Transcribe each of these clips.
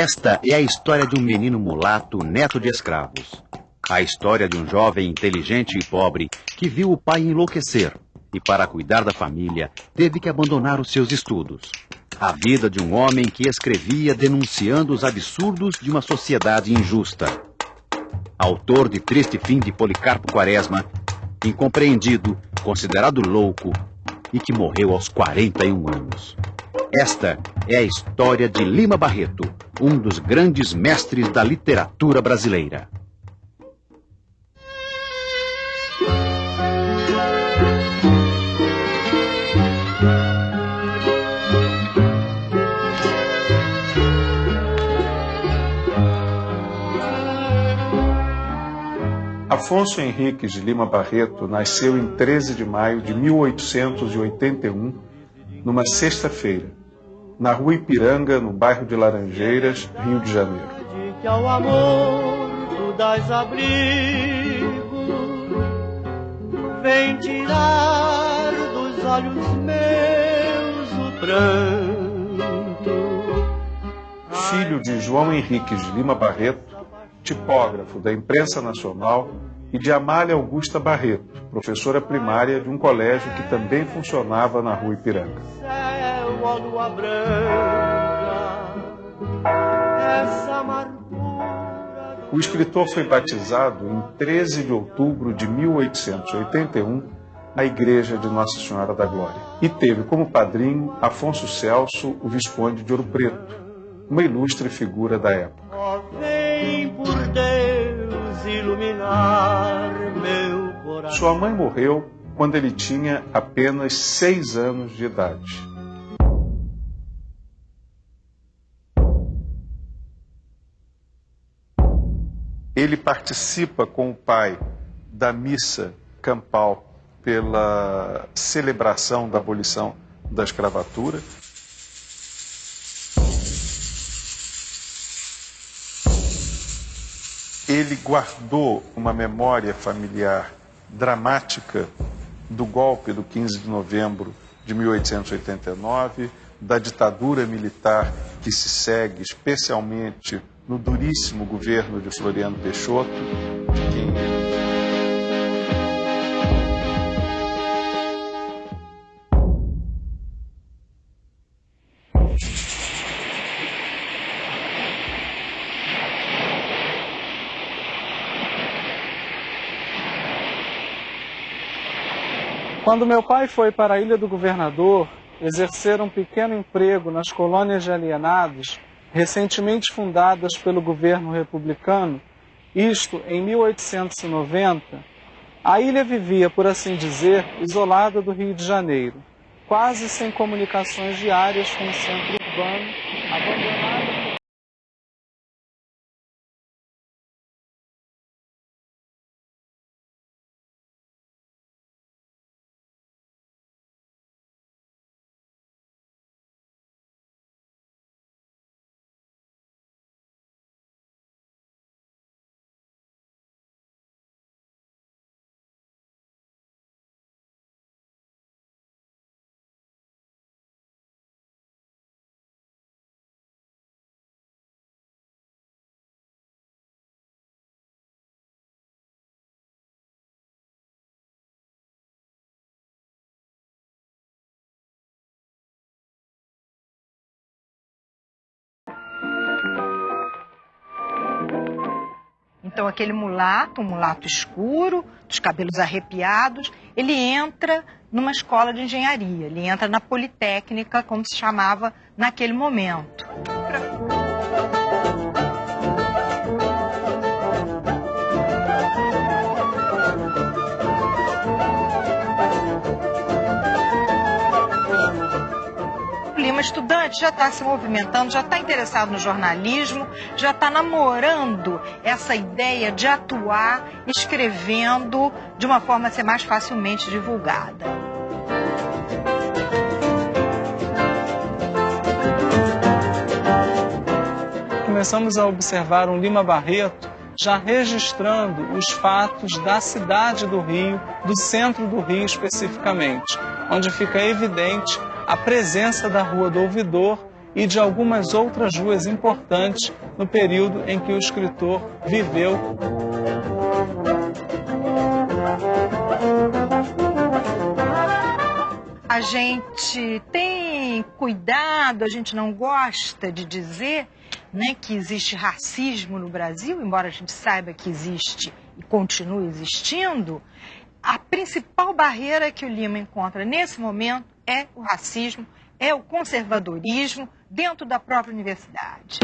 Esta é a história de um menino mulato, neto de escravos. A história de um jovem inteligente e pobre que viu o pai enlouquecer e, para cuidar da família, teve que abandonar os seus estudos. A vida de um homem que escrevia denunciando os absurdos de uma sociedade injusta. Autor de Triste Fim de Policarpo Quaresma, incompreendido, considerado louco e que morreu aos 41 anos. Esta é a história de Lima Barreto, um dos grandes mestres da literatura brasileira. Afonso Henriques de Lima Barreto nasceu em 13 de maio de 1881, numa sexta-feira, na rua Ipiranga, no bairro de Laranjeiras, Rio de Janeiro. Que ao amor tu dás abrigo, vem tirar dos olhos meus o pranto. Filho de João Henriques de Lima Barreto, tipógrafo da imprensa nacional, e de Amália Augusta Barreto, professora primária de um colégio que também funcionava na rua Ipiranga. O escritor foi batizado em 13 de outubro de 1881 na Igreja de Nossa Senhora da Glória e teve como padrinho Afonso Celso, o Visconde de Ouro Preto, uma ilustre figura da época. Sua mãe morreu quando ele tinha apenas seis anos de idade. Ele participa com o pai da missa campal pela celebração da abolição da escravatura. Ele guardou uma memória familiar dramática do golpe do 15 de novembro de 1889, da ditadura militar que se segue especialmente no duríssimo governo de Floriano Peixoto, Quando meu pai foi para a Ilha do Governador exercer um pequeno emprego nas colônias de alienados, recentemente fundadas pelo governo republicano, isto em 1890, a ilha vivia, por assim dizer, isolada do Rio de Janeiro, quase sem comunicações diárias com o centro urbano, abandonada Então, aquele mulato, um mulato escuro, dos cabelos arrepiados, ele entra numa escola de engenharia, ele entra na Politécnica, como se chamava naquele momento. Estudante, já está se movimentando, já está interessado no jornalismo, já está namorando essa ideia de atuar escrevendo de uma forma a ser mais facilmente divulgada. Começamos a observar um Lima Barreto já registrando os fatos da cidade do Rio, do centro do Rio especificamente, onde fica evidente a presença da Rua do Ouvidor e de algumas outras ruas importantes no período em que o escritor viveu. A gente tem cuidado, a gente não gosta de dizer né, que existe racismo no Brasil, embora a gente saiba que existe e continue existindo, a principal barreira que o Lima encontra nesse momento é o racismo, é o conservadorismo dentro da própria universidade.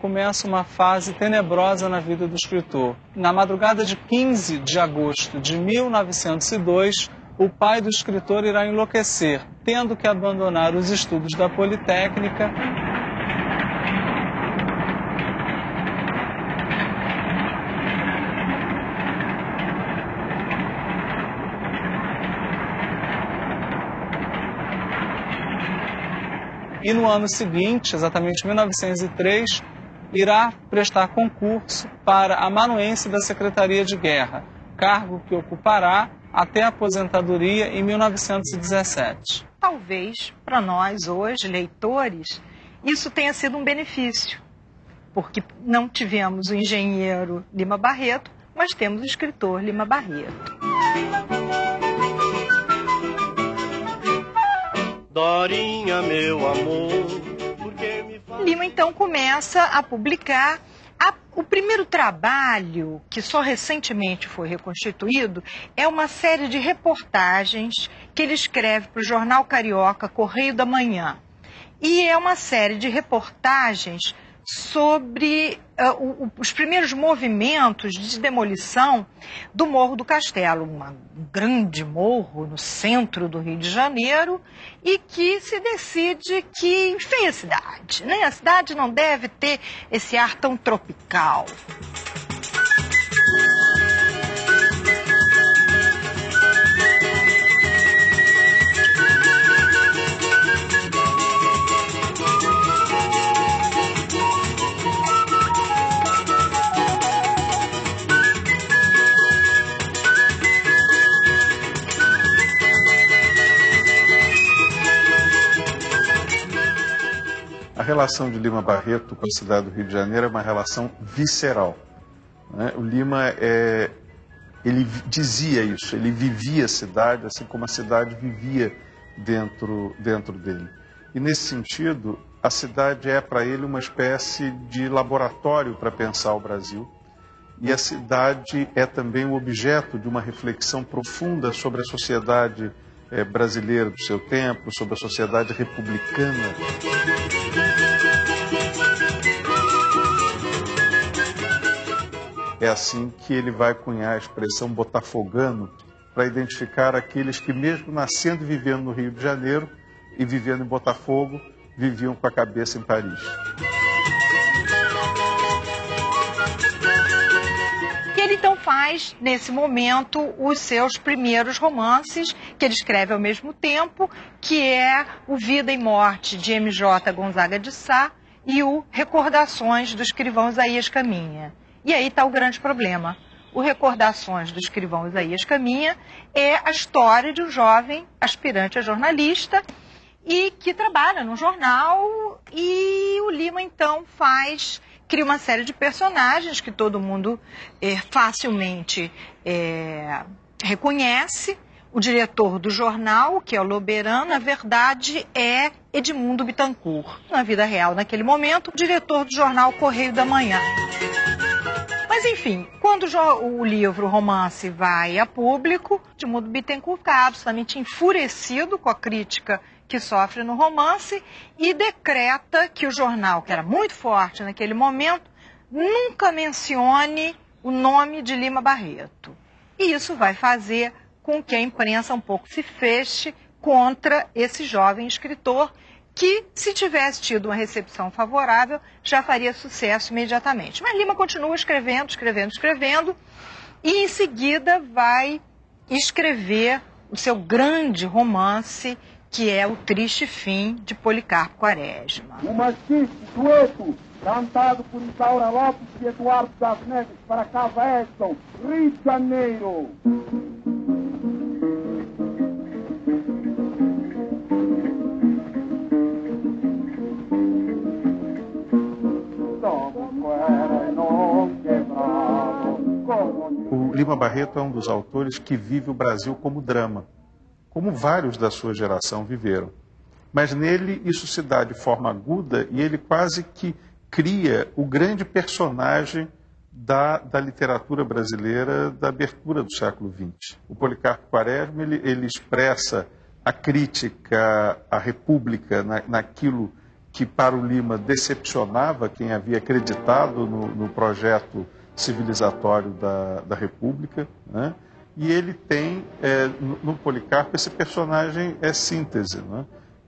começa uma fase tenebrosa na vida do escritor. Na madrugada de 15 de agosto de 1902, o pai do escritor irá enlouquecer, tendo que abandonar os estudos da Politécnica e no ano seguinte, exatamente 1903, irá prestar concurso para amanuense da Secretaria de Guerra, cargo que ocupará até a aposentadoria em 1917. Talvez para nós hoje, leitores, isso tenha sido um benefício, porque não tivemos o engenheiro Lima Barreto, mas temos o escritor Lima Barreto. Dorinha, meu amor, Lima então começa a publicar a, o primeiro trabalho, que só recentemente foi reconstituído, é uma série de reportagens que ele escreve para o jornal carioca Correio da Manhã. E é uma série de reportagens sobre uh, o, os primeiros movimentos de demolição do Morro do Castelo, um grande morro no centro do Rio de Janeiro, e que se decide que, enfim, a cidade, né? a cidade não deve ter esse ar tão tropical. Relação de Lima Barreto com a cidade do Rio de Janeiro é uma relação visceral. Né? O Lima é, ele dizia isso, ele vivia a cidade assim como a cidade vivia dentro, dentro dele. E nesse sentido, a cidade é para ele uma espécie de laboratório para pensar o Brasil. E a cidade é também o objeto de uma reflexão profunda sobre a sociedade é, brasileira do seu tempo, sobre a sociedade republicana. É assim que ele vai cunhar a expressão botafogano para identificar aqueles que, mesmo nascendo e vivendo no Rio de Janeiro e vivendo em Botafogo, viviam com a cabeça em Paris. ele então faz, nesse momento, os seus primeiros romances, que ele escreve ao mesmo tempo, que é o Vida e Morte, de M.J. Gonzaga de Sá, e o Recordações do escrivão Isaías Caminha. E aí está o grande problema. O Recordações do escrivão Isaías Caminha é a história de um jovem aspirante a jornalista e que trabalha no jornal e o Lima então faz cria uma série de personagens que todo mundo é, facilmente é, reconhece. O diretor do jornal, que é o Loberan, na verdade é Edmundo Bittencourt. Na vida real, naquele momento, o diretor do jornal Correio da Manhã. Mas enfim, quando o livro o romance vai a público, Edmundo Bittencourt fica absolutamente enfurecido com a crítica que sofre no romance e decreta que o jornal, que era muito forte naquele momento, nunca mencione o nome de Lima Barreto. E isso vai fazer com que a imprensa um pouco se feche contra esse jovem escritor que, se tivesse tido uma recepção favorável, já faria sucesso imediatamente. Mas Lima continua escrevendo, escrevendo, escrevendo, e em seguida vai escrever o seu grande romance que é o triste fim de Policarpo Quaresma. O machiste sueco cantado por Isaura Lopes e Eduardo das Neves para Casa Edson, Rio de Janeiro. Lima Barreto é um dos autores que vive o Brasil como drama, como vários da sua geração viveram. Mas nele isso se dá de forma aguda e ele quase que cria o grande personagem da, da literatura brasileira da abertura do século XX. O Policarpo Quaresma ele, ele expressa a crítica à República na, naquilo que para o Lima decepcionava quem havia acreditado no, no projeto civilizatório da, da República. Né? E ele tem é, no, Policarpo esse personagem é síntese. Né?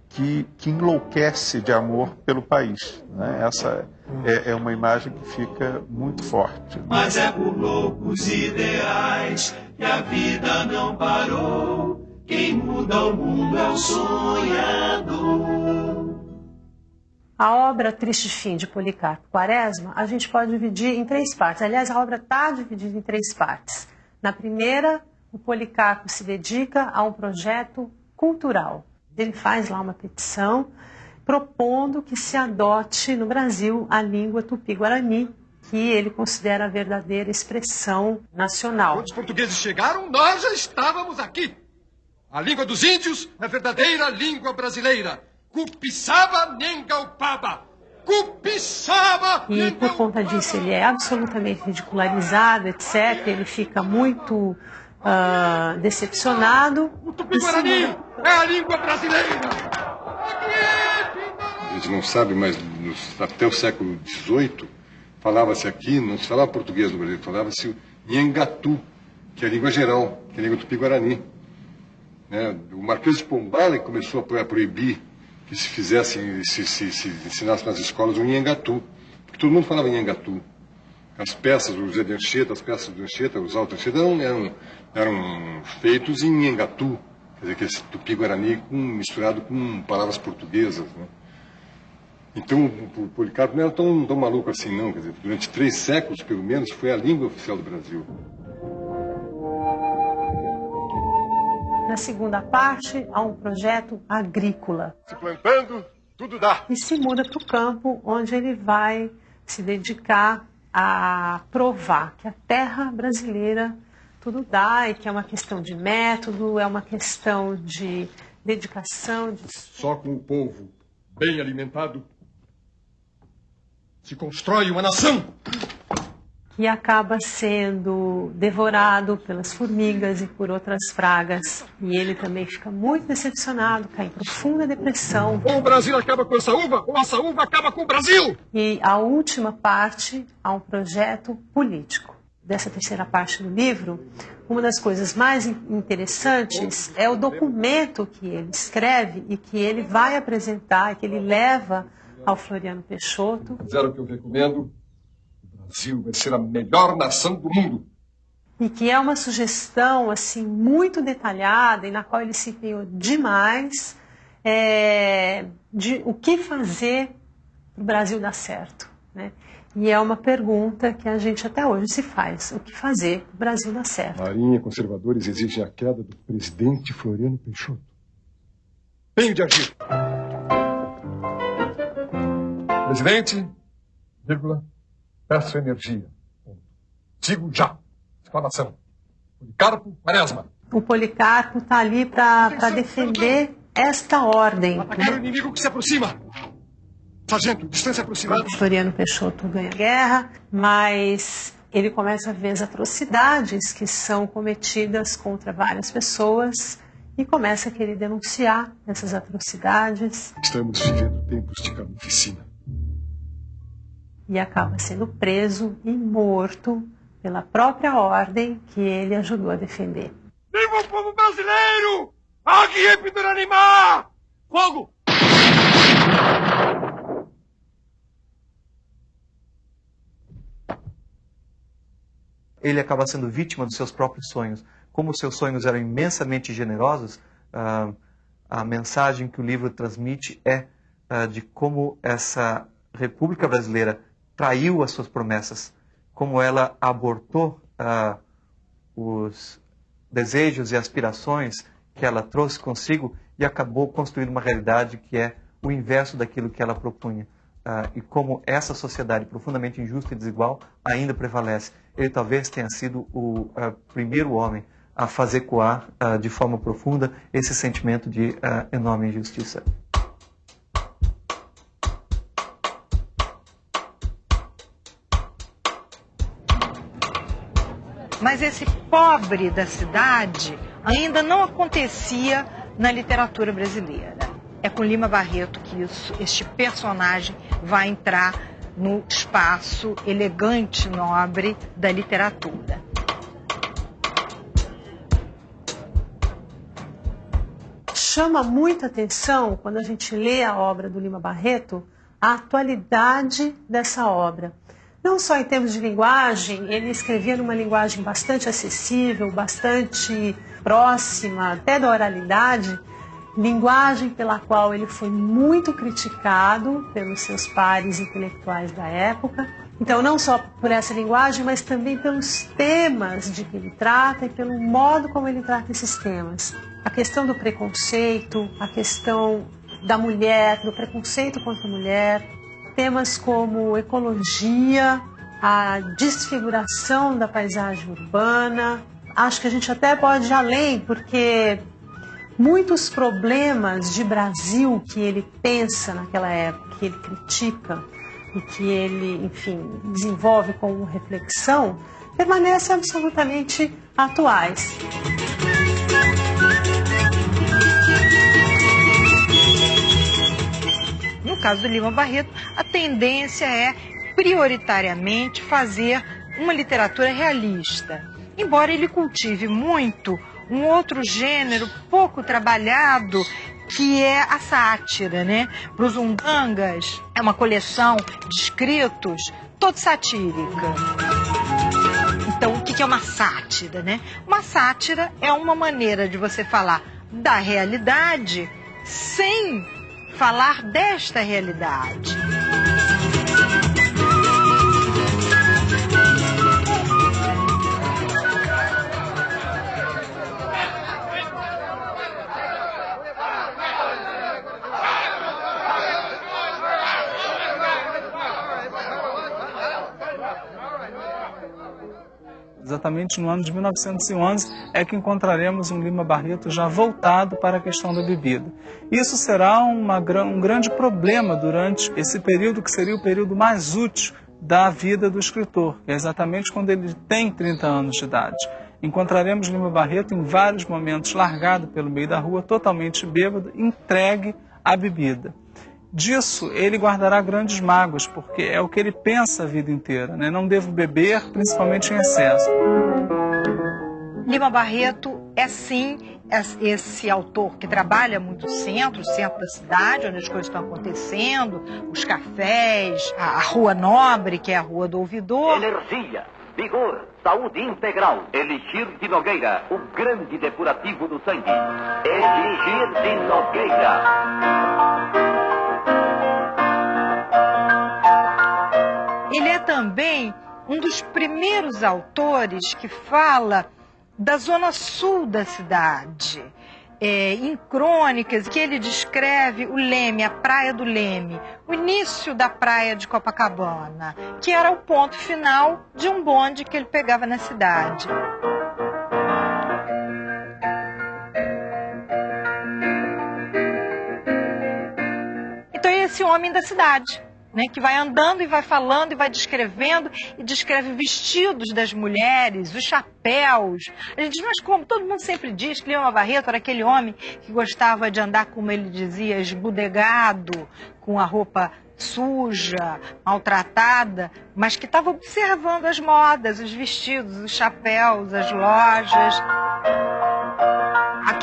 que, que enlouquece de amor pelo país. Né? Essa é, é, uma imagem que fica muito forte. Mas é por loucos ideais que a vida não parou. Quem muda o mundo é o sonhador. A obra Triste Fim de Policarpo Quaresma, a gente pode dividir em três partes. Aliás, a obra está dividida em três partes. Na primeira, o Policarpo se dedica a um projeto cultural ele faz lá uma petição propondo que se adote no Brasil a língua tupi-guarani, que ele considera a verdadeira expressão nacional. Quando os portugueses chegaram, nós já estávamos aqui. A língua dos índios é a verdadeira língua brasileira. Cupiçaba Nengaupaba. Cupiçaba E por conta disso ele é absolutamente ridicularizado, etc. Ele fica muito uh, decepcionado. O Tupi-Guarani é a língua brasileira! A gente não sabe, mas até o século XVIII falava-se aqui, não se falava português no Brasil, falava-se Nhangatu, que é a língua geral, que é a língua tupi-guarani. Né? O Marquês de Pombala começou a proibir que se fizesse, se, se, se ensinasse nas escolas o Nhangatu, porque todo mundo falava Nhangatu. As peças, o Zé de Anchieta, as peças do Anchieta, os altos Anchieta, eram, eram, eram feitos em Nhangatu, quer dizer, que esse tupi-guarani misturado com palavras portuguesas, né? Então, o Policarpo não era tão, tão maluco assim, não. Quer dizer, durante três séculos, pelo menos, foi a língua oficial do Brasil. Na segunda parte, há um projeto agrícola. Se plantando, tudo dá. E se muda para o campo, onde ele vai se dedicar a provar que a terra brasileira tudo dá e que é uma questão de método, é uma questão de dedicação. De... Só com o povo bem alimentado se constrói uma nação. E acaba sendo devorado pelas formigas e por outras pragas. E ele também fica muito decepcionado, cai em profunda depressão. Ou o Brasil acaba com essa uva, ou essa uva acaba com o Brasil! E a última parte há um projeto político. Dessa terceira parte do livro, uma das coisas mais interessantes é o documento que ele escreve e que ele vai apresentar, que ele leva ao Floriano Peixoto. Fizeram o que eu recomendo. Brasil vai ser a melhor nação do mundo. E que é uma sugestão assim muito detalhada e na qual ele se empenhou demais é, de o que fazer para o Brasil dar certo. Né? E é uma pergunta que a gente até hoje se faz: o que fazer para o Brasil dar certo? Marinha conservadores exigem a queda do presidente Floriano Peixoto. Tenho de agir. Presidente, vírgula, peço energia. Sigo já. Exclamação. Policarpo Quaresma. O Policarpo está ali para defender esta ordem. Atacar o inimigo que se aproxima. Sargento, distância aproximada. Floriano Peixoto ganha guerra, mas ele começa a ver as atrocidades que são cometidas contra várias pessoas e começa a querer denunciar essas atrocidades. Estamos vivendo tempos de carnificina e acaba sendo preso e morto pela própria ordem que ele ajudou a defender. Viva o povo brasileiro! Aqui é Pituranimá! Fogo! Ele acaba sendo vítima dos seus próprios sonhos. Como os seus sonhos eram imensamente generosos, uh, a mensagem que o livro transmite é uh, de como essa República Brasileira traiu as suas promessas, como ela abortou ah, os desejos e aspirações que ela trouxe consigo e acabou construindo uma realidade que é o inverso daquilo que ela propunha. Ah, e como essa sociedade profundamente injusta e desigual ainda prevalece. Ele talvez tenha sido o ah, primeiro homem a fazer coar de forma profunda esse sentimento de enorme injustiça. Mas esse pobre da cidade ainda não acontecia na literatura brasileira. É com Lima Barreto que isso, este personagem vai entrar no espaço elegante, nobre da literatura. Chama muita atenção, quando a gente lê a obra do Lima Barreto, a atualidade dessa obra. Não só em termos de linguagem, ele escrevia numa linguagem bastante acessível, bastante próxima, até da oralidade, linguagem pela qual ele foi muito criticado pelos seus pares intelectuais da época. Então, não só por essa linguagem, mas também pelos temas de que ele trata e pelo modo como ele trata esses temas. A questão do preconceito, a questão da mulher, do preconceito contra a mulher, temas como ecologia, a desfiguração da paisagem urbana. Acho que a gente até pode ir além, porque muitos problemas de Brasil que ele pensa naquela época, que ele critica e que ele, enfim, desenvolve como reflexão, permanecem absolutamente atuais. Caso do Lima Barreto, a tendência é prioritariamente fazer uma literatura realista. Embora ele cultive muito um outro gênero pouco trabalhado, que é a sátira, né? Os umbangas, é uma coleção de escritos toda satírica. Então, o que é uma sátira, né? Uma sátira é uma maneira de você falar da realidade sem falar desta realidade. Exatamente no ano de 1911, é que encontraremos um Lima Barreto já voltado para a questão da bebida. Isso será uma, um grande problema durante esse período que seria o período mais útil da vida do escritor, é exatamente quando ele tem 30 anos de idade. Encontraremos Lima Barreto em vários momentos largado pelo meio da rua, totalmente bêbado, entregue à bebida disso ele guardará grandes mágoas, porque é o que ele pensa a vida inteira. Né? Não devo beber, principalmente em excesso. Lima Barreto é sim esse autor que trabalha muito o centro, o centro da cidade, onde as coisas estão acontecendo, os cafés, a, Rua Nobre, que é a Rua do Ouvidor. Energia, vigor, saúde integral. Elixir de Nogueira, o grande depurativo do sangue. Elixir de Nogueira. Também um dos primeiros autores que fala da zona sul da cidade. É, em crônicas que ele descreve o Leme, a Praia do Leme, o início da Praia de Copacabana, que era o ponto final de um bonde que ele pegava na cidade. Então, esse homem da cidade né, que vai andando e vai falando e vai descrevendo e descreve vestidos das mulheres, os chapéus. A gente diz, mas como? Todo mundo sempre diz que Leão Barreto era aquele homem que gostava de andar, como ele dizia, esbudegado, com a roupa suja, maltratada, mas que estava observando as modas, os vestidos, os chapéus, as lojas.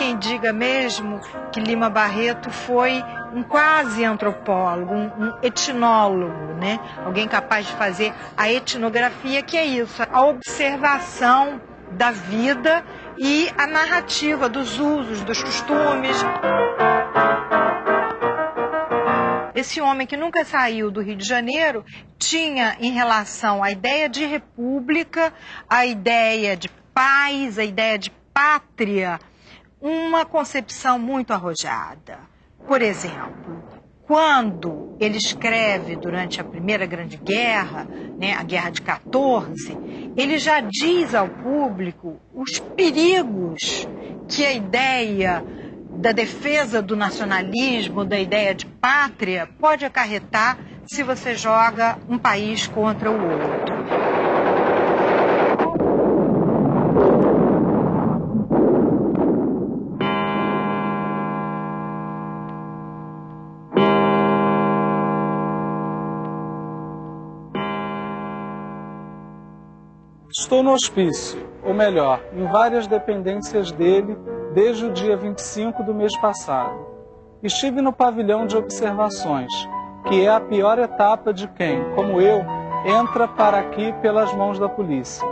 Quem diga mesmo que Lima Barreto foi um quase antropólogo, um, um, etnólogo, né? Alguém capaz de fazer a etnografia, que é isso, a observação da vida e a narrativa dos usos, dos costumes. esse homem que nunca saiu do Rio de Janeiro tinha em relação à ideia de república, a ideia de paz, a ideia de pátria, uma concepção muito arrojada. Por exemplo, quando ele escreve durante a Primeira Grande Guerra, né, a Guerra de 14, ele já diz ao público os perigos que a ideia da defesa do nacionalismo, da ideia de pátria, pode acarretar se você joga um país contra o outro. Estou no hospício, ou melhor, em várias dependências dele desde o dia 25 do mês passado. Estive no pavilhão de observações, que é a pior etapa de quem, como eu, entra para aqui pelas mãos da polícia.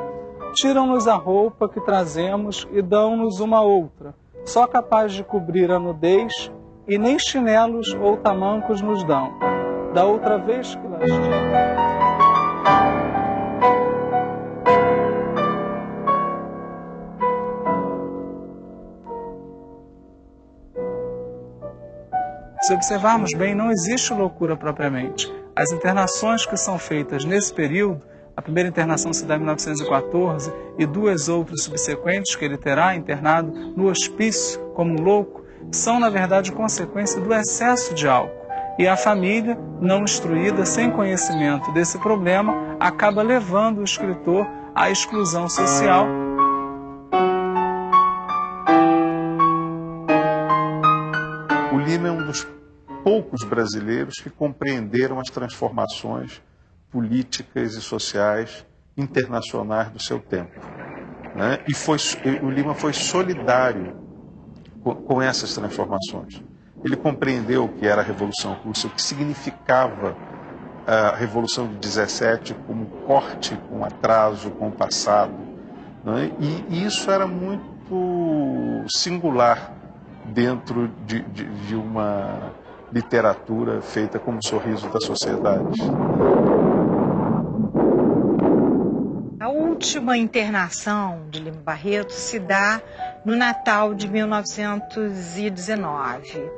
Tiram-nos a roupa que trazemos e dão-nos uma outra, só capaz de cobrir a nudez, e nem chinelos ou tamancos nos dão. Da outra vez que lá Se observarmos bem, não existe loucura propriamente. As internações que são feitas nesse período, a primeira internação se dá em 1914 e duas outras subsequentes que ele terá internado no hospício como um louco, são na verdade consequência do excesso de álcool. E a família, não instruída, sem conhecimento desse problema, acaba levando o escritor à exclusão social poucos brasileiros que compreenderam as transformações políticas e sociais internacionais do seu tempo. Né? E foi, o Lima foi solidário com, com essas transformações. Ele compreendeu o que era a Revolução Russa, o que significava a Revolução de 17 como corte com atraso, com o passado. Né? E, isso era muito singular dentro de, de, de uma literatura feita como sorriso da sociedade. A última internação de Lima Barreto se dá no Natal de 1919.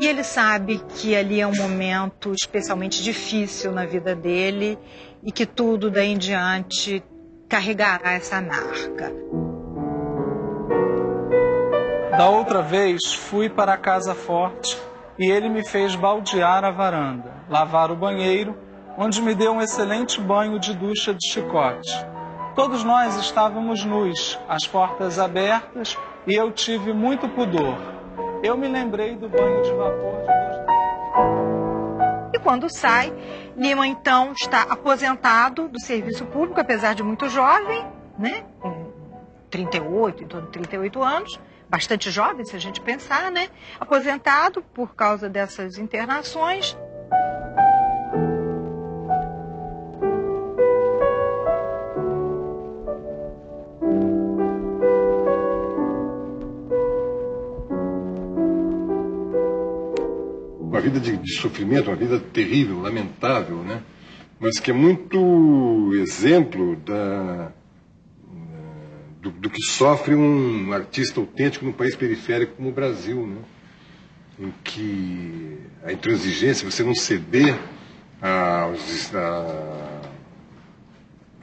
E ele sabe que ali é um momento especialmente difícil na vida dele e que tudo daí em diante carregará essa marca. Da outra vez, fui para a Casa Forte e ele me fez baldear a varanda, lavar o banheiro, onde me deu um excelente banho de ducha de chicote. Todos nós estávamos nus, as portas abertas, e eu tive muito pudor. Eu me lembrei do banho de vapor de E quando sai, Lima então está aposentado do serviço público, apesar de muito jovem, né? 38, em torno de 38 anos, bastante jovem, se a gente pensar, né? Aposentado por causa dessas internações. Uma vida de, de sofrimento, uma vida terrível, lamentável, né? Mas que é muito exemplo da, do, do, que sofre um artista autêntico num país periférico como o Brasil, né? em que a intransigência, você não ceder aos, a,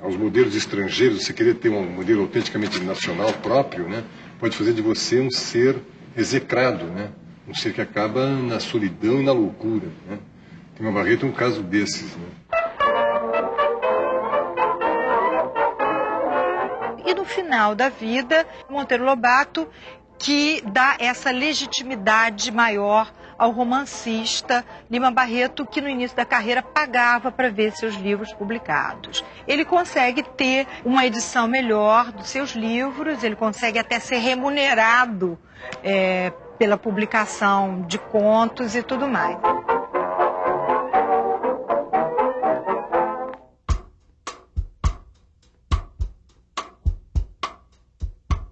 aos modelos estrangeiros, você querer ter um modelo autenticamente nacional próprio, né? pode fazer de você um ser execrado, né? um ser que acaba na solidão e na loucura. Né? Tem uma Barreto é um caso desses. Né? Final da vida, Monteiro Lobato, que dá essa legitimidade maior ao romancista Lima Barreto, que no início da carreira pagava para ver seus livros publicados. Ele consegue ter uma edição melhor dos seus livros, ele consegue até ser remunerado é, pela publicação de contos e tudo mais.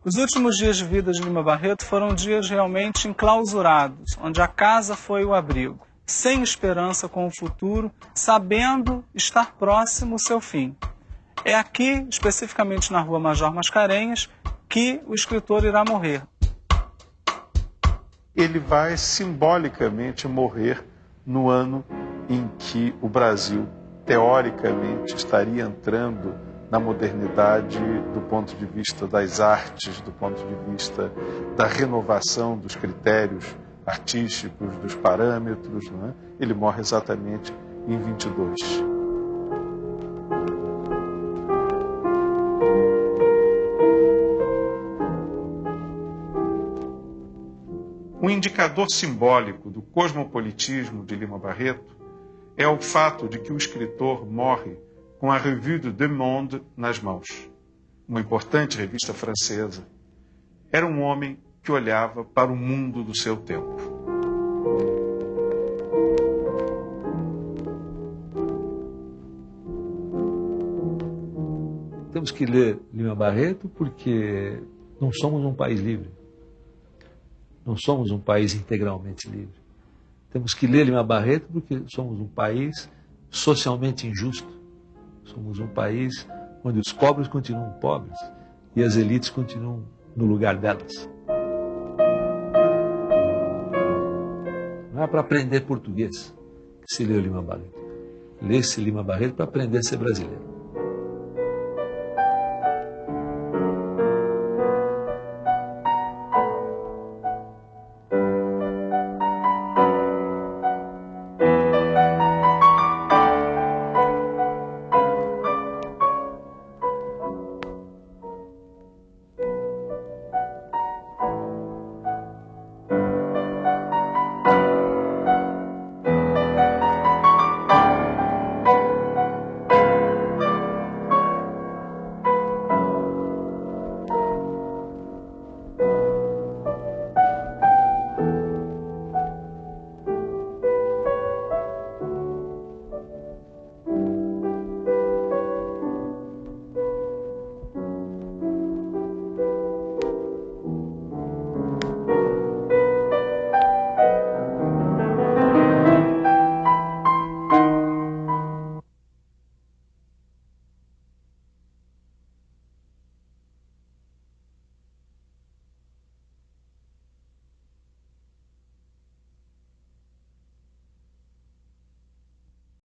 Os últimos dias de vida de Lima Barreto foram dias realmente enclausurados, onde a casa foi o abrigo. sem esperança com o futuro, sabendo estar próximo o seu fim. É aqui, especificamente na rua Major Mascarenhas, que o escritor irá morrer. Ele vai simbolicamente morrer no ano em que o Brasil, teoricamente, estaria entrando na modernidade do ponto de vista das artes, do ponto de vista da renovação dos critérios artísticos, dos parâmetros. É? Ele morre exatamente em 22. Um indicador simbólico do cosmopolitismo de Lima Barreto é o fato de que o escritor morre com a Revue de Deux Monde nas mãos, uma importante revista francesa. Era um homem que olhava para o mundo do seu tempo. Temos que ler Lima Barreto porque não somos um país livre. Não somos um país integralmente livre. Temos que ler Lima Barreto porque somos um país socialmente injusto. Somos um país onde os pobres continuam pobres e as elites continuam no lugar delas. Não é para aprender português que se lê o Lima Barreto. Lê-se Lima Barreto para aprender a ser brasileiro.